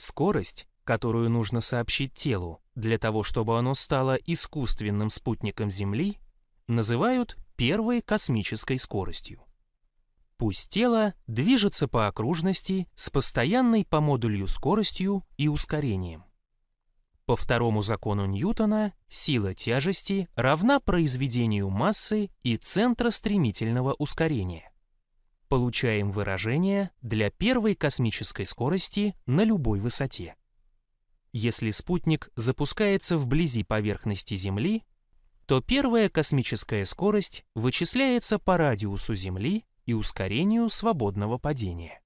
Скорость, которую нужно сообщить телу для того, чтобы оно стало искусственным спутником Земли, называют первой космической скоростью. Пусть тело движется по окружности с постоянной по модулю скоростью и ускорением. По второму закону Ньютона сила тяжести равна произведению массы и центра стремительного ускорения. Получаем выражение для первой космической скорости на любой высоте. Если спутник запускается вблизи поверхности Земли, то первая космическая скорость вычисляется по радиусу Земли и ускорению свободного падения.